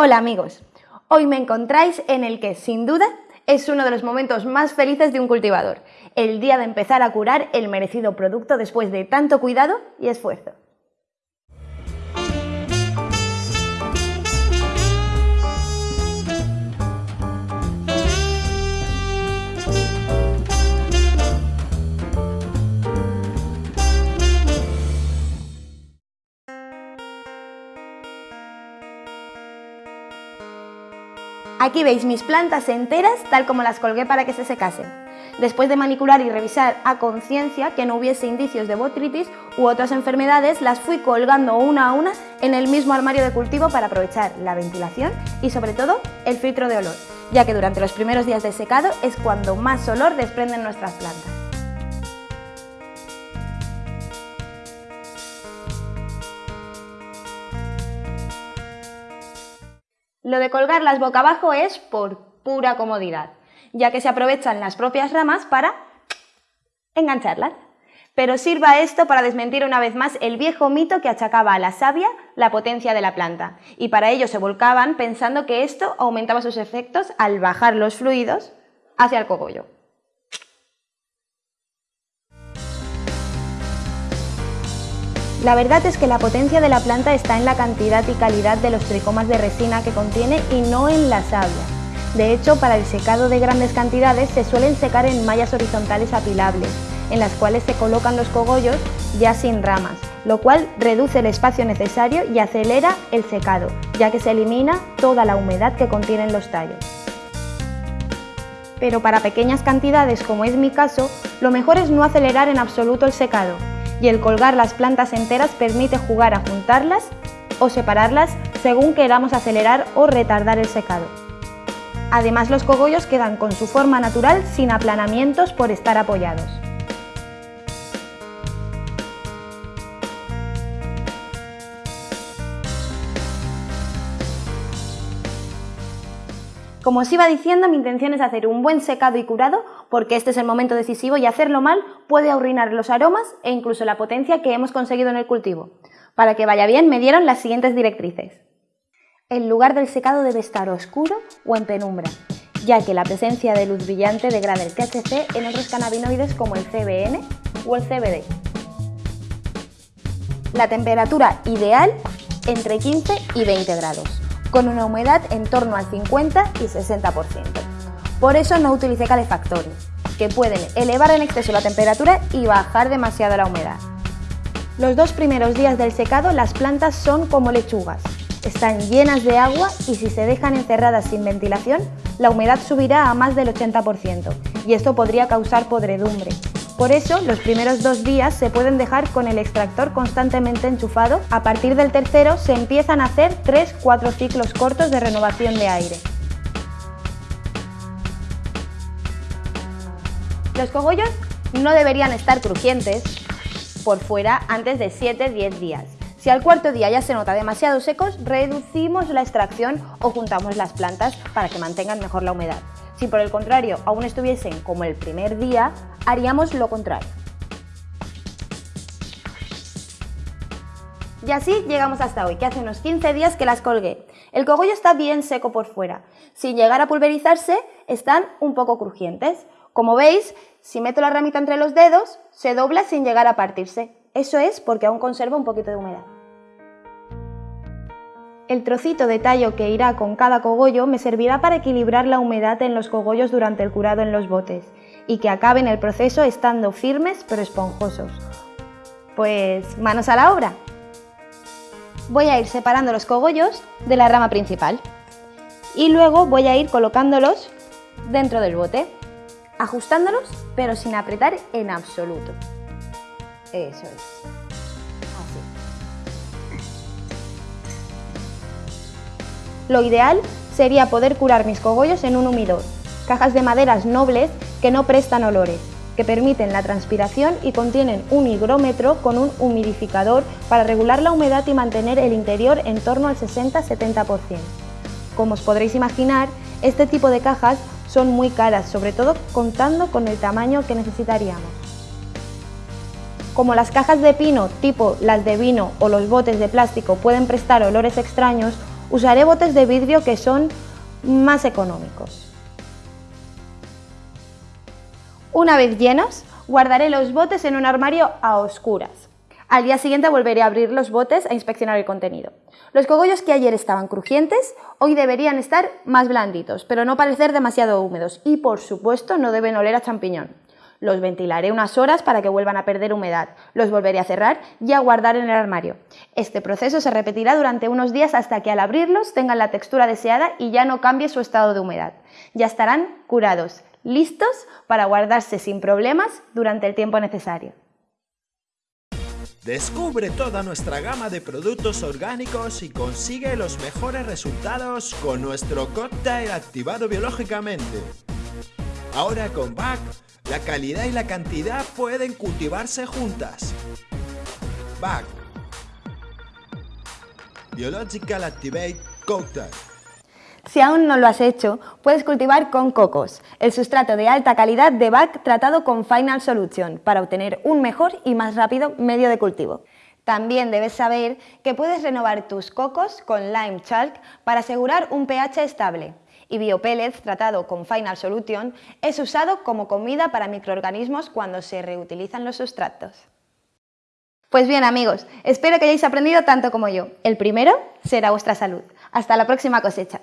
Hola amigos, hoy me encontráis en el que, sin duda, es uno de los momentos más felices de un cultivador, el día de empezar a curar el merecido producto después de tanto cuidado y esfuerzo. Aquí veis mis plantas enteras tal como las colgué para que se secasen. Después de manipular y revisar a conciencia que no hubiese indicios de botritis u otras enfermedades, las fui colgando una a una en el mismo armario de cultivo para aprovechar la ventilación y sobre todo el filtro de olor, ya que durante los primeros días de secado es cuando más olor desprenden nuestras plantas. Lo de colgarlas boca abajo es por pura comodidad, ya que se aprovechan las propias ramas para engancharlas. Pero sirva esto para desmentir una vez más el viejo mito que achacaba a la savia la potencia de la planta, y para ello se volcaban pensando que esto aumentaba sus efectos al bajar los fluidos hacia el cogollo. La verdad es que la potencia de la planta está en la cantidad y calidad de los tricomas de resina que contiene y no en la savia. De hecho, para el secado de grandes cantidades se suelen secar en mallas horizontales apilables, en las cuales se colocan los cogollos ya sin ramas, lo cual reduce el espacio necesario y acelera el secado, ya que se elimina toda la humedad que contienen los tallos. Pero para pequeñas cantidades, como es mi caso, lo mejor es no acelerar en absoluto el secado, y el colgar las plantas enteras permite jugar a juntarlas o separarlas según queramos acelerar o retardar el secado. Además los cogollos quedan con su forma natural sin aplanamientos por estar apoyados. Como os iba diciendo, mi intención es hacer un buen secado y curado porque este es el momento decisivo y hacerlo mal puede arruinar los aromas e incluso la potencia que hemos conseguido en el cultivo. Para que vaya bien me dieron las siguientes directrices. El lugar del secado debe estar oscuro o en penumbra, ya que la presencia de luz brillante degrada el THC en otros cannabinoides como el CBN o el CBD. La temperatura ideal entre 15 y 20 grados con una humedad en torno al 50 y 60%. Por eso no utilicé calefactores, que pueden elevar en exceso la temperatura y bajar demasiado la humedad. Los dos primeros días del secado las plantas son como lechugas, están llenas de agua y si se dejan encerradas sin ventilación, la humedad subirá a más del 80% y esto podría causar podredumbre, por eso, los primeros dos días se pueden dejar con el extractor constantemente enchufado. A partir del tercero se empiezan a hacer 3-4 ciclos cortos de renovación de aire. Los cogollos no deberían estar crujientes por fuera antes de 7-10 días. Si al cuarto día ya se nota demasiado secos, reducimos la extracción o juntamos las plantas para que mantengan mejor la humedad. Si por el contrario aún estuviesen como el primer día, haríamos lo contrario. Y así llegamos hasta hoy, que hace unos 15 días que las colgué. El cogollo está bien seco por fuera. Sin llegar a pulverizarse, están un poco crujientes. Como veis, si meto la ramita entre los dedos, se dobla sin llegar a partirse. Eso es porque aún conserva un poquito de humedad. El trocito de tallo que irá con cada cogollo me servirá para equilibrar la humedad en los cogollos durante el curado en los botes y que acaben el proceso estando firmes pero esponjosos. Pues manos a la obra. Voy a ir separando los cogollos de la rama principal y luego voy a ir colocándolos dentro del bote, ajustándolos pero sin apretar en absoluto. Eso es. Lo ideal sería poder curar mis cogollos en un humidor, cajas de maderas nobles que no prestan olores, que permiten la transpiración y contienen un higrómetro con un humidificador para regular la humedad y mantener el interior en torno al 60-70%. Como os podréis imaginar, este tipo de cajas son muy caras, sobre todo contando con el tamaño que necesitaríamos. Como las cajas de pino tipo las de vino o los botes de plástico pueden prestar olores extraños, Usaré botes de vidrio que son más económicos. Una vez llenos, guardaré los botes en un armario a oscuras. Al día siguiente volveré a abrir los botes e inspeccionar el contenido. Los cogollos que ayer estaban crujientes, hoy deberían estar más blanditos, pero no parecer demasiado húmedos y, por supuesto, no deben oler a champiñón. Los ventilaré unas horas para que vuelvan a perder humedad, los volveré a cerrar y a guardar en el armario. Este proceso se repetirá durante unos días hasta que al abrirlos tengan la textura deseada y ya no cambie su estado de humedad. Ya estarán curados, listos para guardarse sin problemas durante el tiempo necesario. Descubre toda nuestra gama de productos orgánicos y consigue los mejores resultados con nuestro cóctel activado biológicamente. Ahora con BAC, la calidad y la cantidad pueden cultivarse juntas. BAC Biological Activate Cocktail si aún no lo has hecho, puedes cultivar con cocos, el sustrato de alta calidad de BAC tratado con Final Solution para obtener un mejor y más rápido medio de cultivo. También debes saber que puedes renovar tus cocos con Lime Chalk para asegurar un pH estable. Y Biopellets tratado con Final Solution es usado como comida para microorganismos cuando se reutilizan los sustratos. Pues bien amigos, espero que hayáis aprendido tanto como yo. El primero será vuestra salud. Hasta la próxima cosecha.